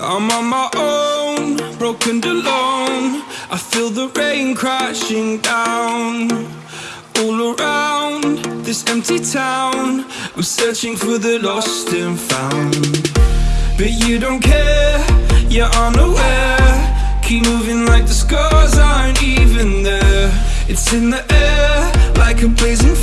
I'm on my own, broken and alone. I feel the rain crashing down all around this empty town. I'm searching for the lost and found. But you don't care, you're unaware. Keep moving like the scars aren't even there. It's in the air like a blazing.